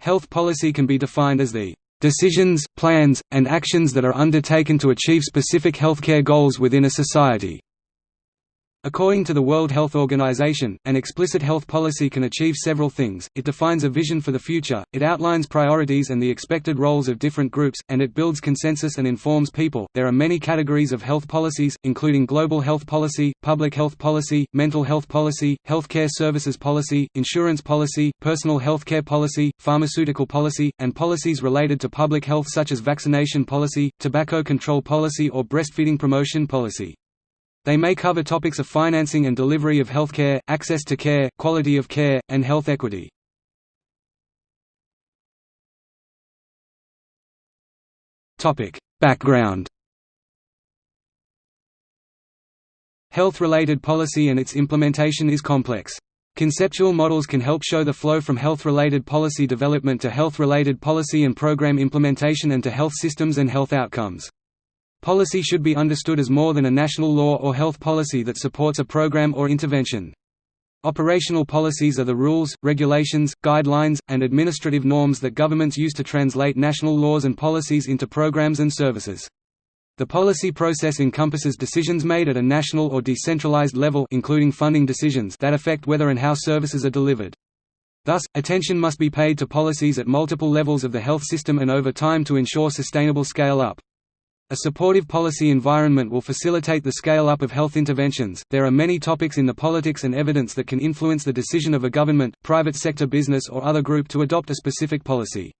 Health policy can be defined as the decisions, plans, and actions that are undertaken to achieve specific healthcare goals within a society. According to the World Health Organization, an explicit health policy can achieve several things, it defines a vision for the future, it outlines priorities and the expected roles of different groups, and it builds consensus and informs people. There are many categories of health policies, including global health policy, public health policy, mental health policy, healthcare services policy, insurance policy, personal healthcare policy, pharmaceutical policy, and policies related to public health such as vaccination policy, tobacco control policy or breastfeeding promotion policy. They may cover topics of financing and delivery of healthcare, access to care, quality of care, and health equity. Background Health-related policy and its implementation is complex. Conceptual models can help show the flow from health-related policy development to health-related policy and program implementation and to health systems and health outcomes. Policy should be understood as more than a national law or health policy that supports a program or intervention. Operational policies are the rules, regulations, guidelines, and administrative norms that governments use to translate national laws and policies into programs and services. The policy process encompasses decisions made at a national or decentralized level including funding decisions that affect whether and how services are delivered. Thus, attention must be paid to policies at multiple levels of the health system and over time to ensure sustainable scale-up. A supportive policy environment will facilitate the scale-up of health interventions. There are many topics in the politics and evidence that can influence the decision of a government, private sector business or other group to adopt a specific policy.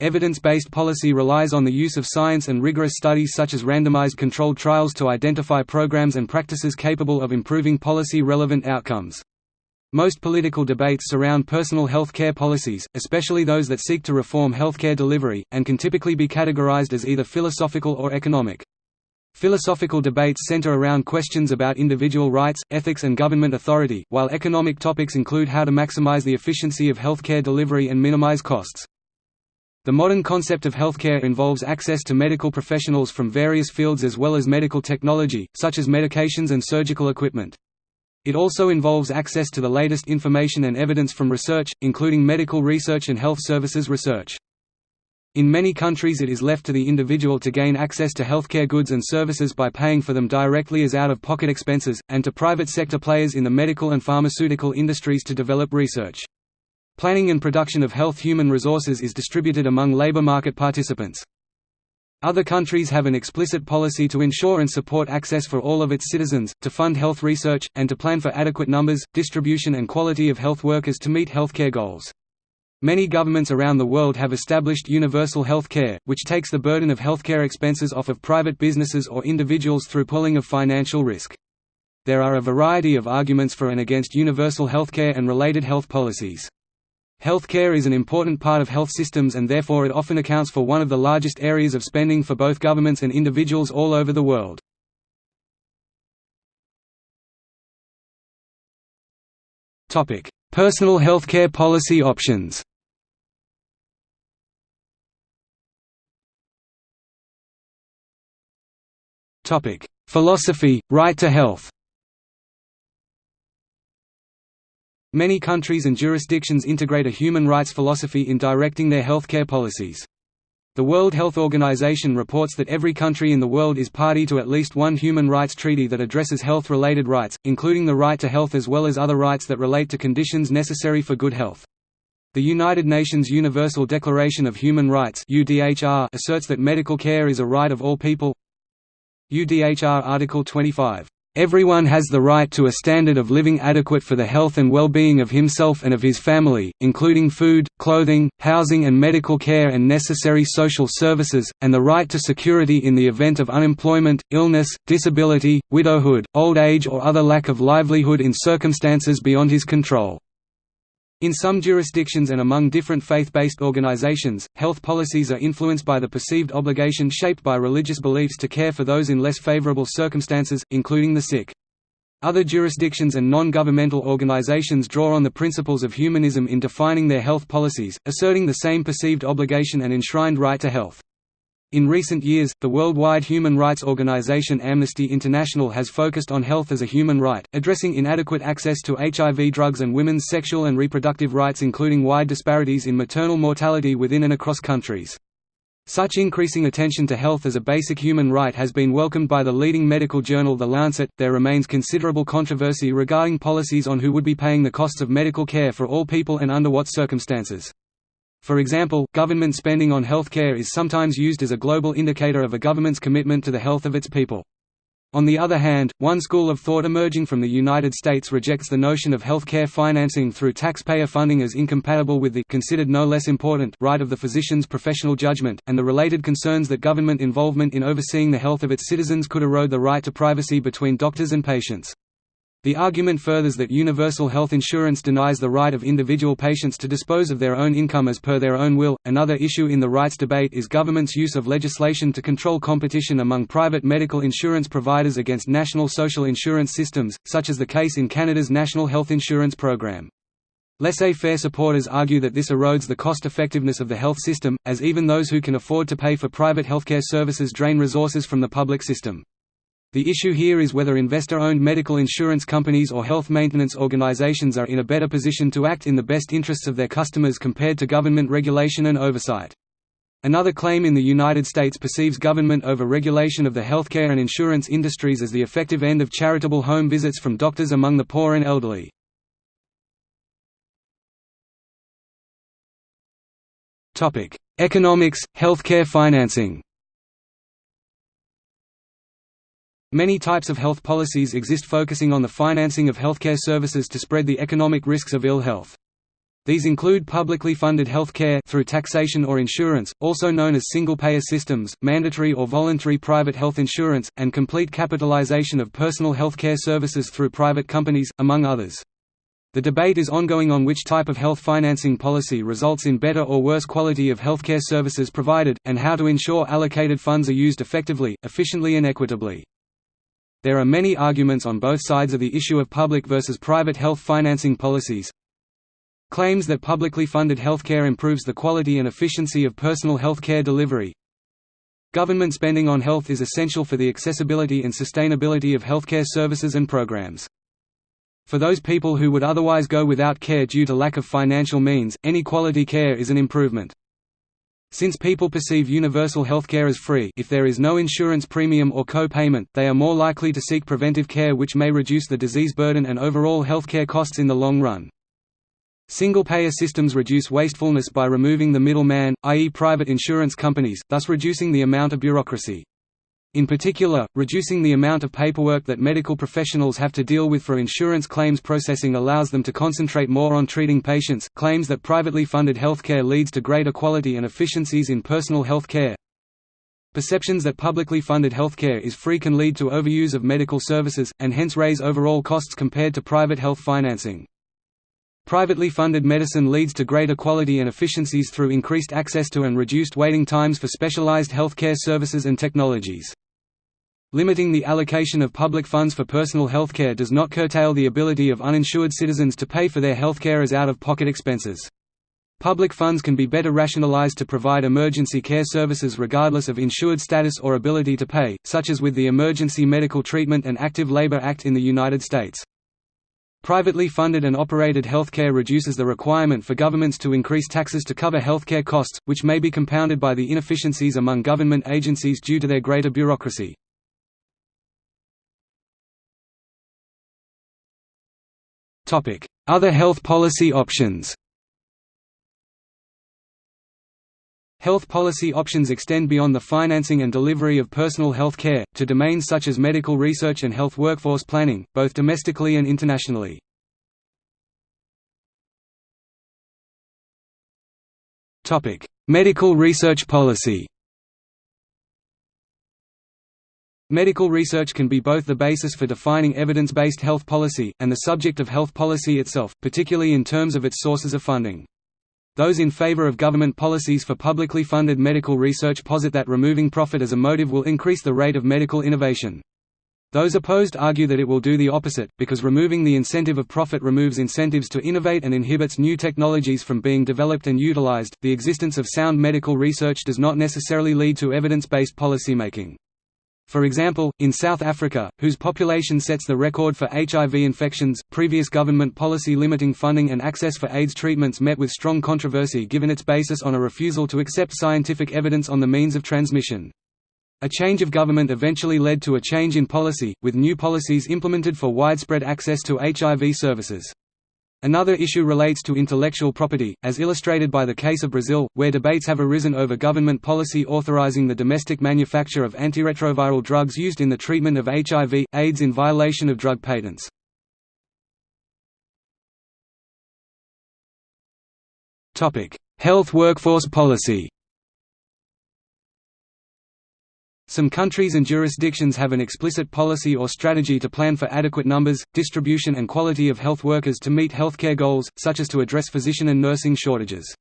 Evidence-based policy relies on the use of science and rigorous studies such as randomized controlled trials to identify programs and practices capable of improving policy-relevant outcomes. Most political debates surround personal health care policies, especially those that seek to reform healthcare delivery, and can typically be categorized as either philosophical or economic. Philosophical debates center around questions about individual rights, ethics and government authority, while economic topics include how to maximize the efficiency of healthcare delivery and minimize costs. The modern concept of healthcare involves access to medical professionals from various fields as well as medical technology, such as medications and surgical equipment. It also involves access to the latest information and evidence from research, including medical research and health services research. In many countries it is left to the individual to gain access to healthcare goods and services by paying for them directly as out-of-pocket expenses, and to private sector players in the medical and pharmaceutical industries to develop research. Planning and production of health human resources is distributed among labor market participants. Other countries have an explicit policy to ensure and support access for all of its citizens, to fund health research, and to plan for adequate numbers, distribution and quality of health workers to meet healthcare goals. Many governments around the world have established universal health care, which takes the burden of healthcare expenses off of private businesses or individuals through pooling of financial risk. There are a variety of arguments for and against universal healthcare and related health policies. Healthcare is an important part of health systems and therefore it often accounts for one of the largest areas of spending for both governments and individuals all over the world. Personal healthcare policy options. Philosophy, right to health Many countries and jurisdictions integrate a human rights philosophy in directing their healthcare policies. The World Health Organization reports that every country in the world is party to at least one human rights treaty that addresses health-related rights, including the right to health as well as other rights that relate to conditions necessary for good health. The United Nations Universal Declaration of Human Rights asserts that medical care is a right of all people UDHR Article 25 Everyone has the right to a standard of living adequate for the health and well-being of himself and of his family, including food, clothing, housing and medical care and necessary social services, and the right to security in the event of unemployment, illness, disability, widowhood, old age or other lack of livelihood in circumstances beyond his control. In some jurisdictions and among different faith-based organizations, health policies are influenced by the perceived obligation shaped by religious beliefs to care for those in less favorable circumstances, including the sick. Other jurisdictions and non-governmental organizations draw on the principles of humanism in defining their health policies, asserting the same perceived obligation and enshrined right to health. In recent years, the worldwide human rights organization Amnesty International has focused on health as a human right, addressing inadequate access to HIV drugs and women's sexual and reproductive rights including wide disparities in maternal mortality within and across countries. Such increasing attention to health as a basic human right has been welcomed by the leading medical journal The Lancet. There remains considerable controversy regarding policies on who would be paying the costs of medical care for all people and under what circumstances. For example, government spending on healthcare is sometimes used as a global indicator of a government's commitment to the health of its people. On the other hand, one school of thought emerging from the United States rejects the notion of healthcare financing through taxpayer funding as incompatible with the considered no less important right of the physician's professional judgment, and the related concerns that government involvement in overseeing the health of its citizens could erode the right to privacy between doctors and patients. The argument furthers that universal health insurance denies the right of individual patients to dispose of their own income as per their own will. Another issue in the rights debate is government's use of legislation to control competition among private medical insurance providers against national social insurance systems, such as the case in Canada's National Health Insurance Program. Laissez-faire supporters argue that this erodes the cost-effectiveness of the health system, as even those who can afford to pay for private healthcare services drain resources from the public system. The issue here is whether investor-owned medical insurance companies or health maintenance organizations are in a better position to act in the best interests of their customers compared to government regulation and oversight. Another claim in the United States perceives government over-regulation of the healthcare and insurance industries as the effective end of charitable home visits from doctors among the poor and elderly. Economics, healthcare financing Many types of health policies exist focusing on the financing of healthcare services to spread the economic risks of ill health. These include publicly funded health care through taxation or insurance, also known as single-payer systems, mandatory or voluntary private health insurance, and complete capitalization of personal health care services through private companies, among others. The debate is ongoing on which type of health financing policy results in better or worse quality of healthcare services provided, and how to ensure allocated funds are used effectively, efficiently and equitably. There are many arguments on both sides of the issue of public versus private health financing policies. Claims that publicly funded healthcare improves the quality and efficiency of personal health care delivery. Government spending on health is essential for the accessibility and sustainability of healthcare services and programs. For those people who would otherwise go without care due to lack of financial means, any quality care is an improvement. Since people perceive universal healthcare as free if there is no insurance premium or co-payment, they are more likely to seek preventive care which may reduce the disease burden and overall healthcare costs in the long run. Single-payer systems reduce wastefulness by removing the middleman, i.e. private insurance companies, thus reducing the amount of bureaucracy. In particular, reducing the amount of paperwork that medical professionals have to deal with for insurance claims processing allows them to concentrate more on treating patients. Claims that privately funded healthcare leads to greater quality and efficiencies in personal health care. Perceptions that publicly funded healthcare is free can lead to overuse of medical services, and hence raise overall costs compared to private health financing. Privately funded medicine leads to greater quality and efficiencies through increased access to and reduced waiting times for specialized healthcare services and technologies. Limiting the allocation of public funds for personal healthcare does not curtail the ability of uninsured citizens to pay for their healthcare as out-of-pocket expenses. Public funds can be better rationalized to provide emergency care services regardless of insured status or ability to pay, such as with the Emergency Medical Treatment and Active Labor Act in the United States. Privately funded and operated healthcare reduces the requirement for governments to increase taxes to cover healthcare costs, which may be compounded by the inefficiencies among government agencies due to their greater bureaucracy. Other health policy options Health policy options extend beyond the financing and delivery of personal health care, to domains such as medical research and health workforce planning, both domestically and internationally. medical research policy Medical research can be both the basis for defining evidence-based health policy, and the subject of health policy itself, particularly in terms of its sources of funding. Those in favor of government policies for publicly funded medical research posit that removing profit as a motive will increase the rate of medical innovation. Those opposed argue that it will do the opposite, because removing the incentive of profit removes incentives to innovate and inhibits new technologies from being developed and utilized. The existence of sound medical research does not necessarily lead to evidence based policymaking. For example, in South Africa, whose population sets the record for HIV infections, previous government policy limiting funding and access for AIDS treatments met with strong controversy given its basis on a refusal to accept scientific evidence on the means of transmission. A change of government eventually led to a change in policy, with new policies implemented for widespread access to HIV services. Another issue relates to intellectual property, as illustrated by the case of Brazil, where debates have arisen over government policy authorizing the domestic manufacture of antiretroviral drugs used in the treatment of HIV, AIDS in violation of drug patents. Health workforce policy Some countries and jurisdictions have an explicit policy or strategy to plan for adequate numbers, distribution and quality of health workers to meet healthcare goals, such as to address physician and nursing shortages.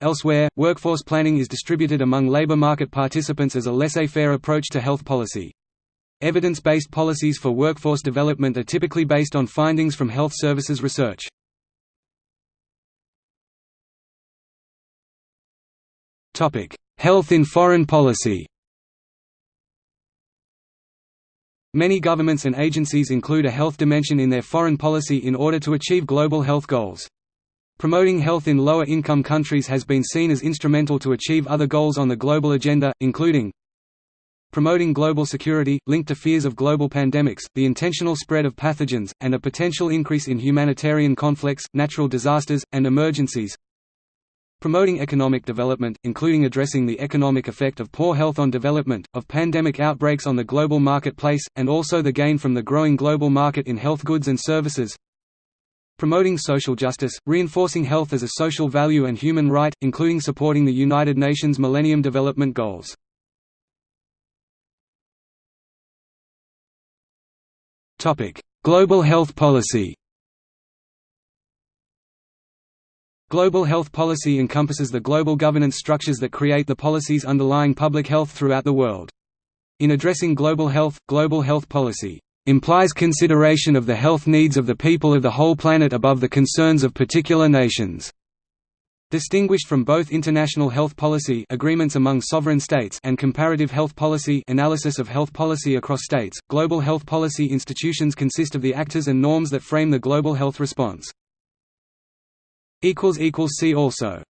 Elsewhere, workforce planning is distributed among labor market participants as a laissez-faire approach to health policy. Evidence-based policies for workforce development are typically based on findings from health services research. Health in foreign policy Many governments and agencies include a health dimension in their foreign policy in order to achieve global health goals. Promoting health in lower-income countries has been seen as instrumental to achieve other goals on the global agenda, including promoting global security, linked to fears of global pandemics, the intentional spread of pathogens, and a potential increase in humanitarian conflicts, natural disasters, and emergencies Promoting economic development, including addressing the economic effect of poor health on development, of pandemic outbreaks on the global marketplace, and also the gain from the growing global market in health goods and services. Promoting social justice, reinforcing health as a social value and human right, including supporting the United Nations Millennium Development Goals. Global health policy Global health policy encompasses the global governance structures that create the policies underlying public health throughout the world. In addressing global health, global health policy implies consideration of the health needs of the people of the whole planet above the concerns of particular nations. Distinguished from both international health policy agreements among sovereign states and comparative health policy analysis of health policy across states, global health policy institutions consist of the actors and norms that frame the global health response. See also